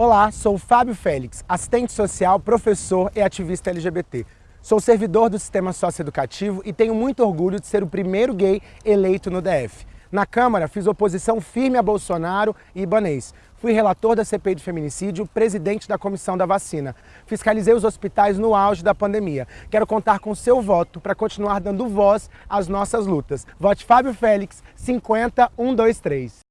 Olá, sou o Fábio Félix, assistente social, professor e ativista LGBT. Sou servidor do sistema socioeducativo e tenho muito orgulho de ser o primeiro gay eleito no DF. Na Câmara, fiz oposição firme a Bolsonaro e Ibanês. Fui relator da CPI de feminicídio, presidente da comissão da vacina. Fiscalizei os hospitais no auge da pandemia. Quero contar com seu voto para continuar dando voz às nossas lutas. Vote Fábio Félix, 50123.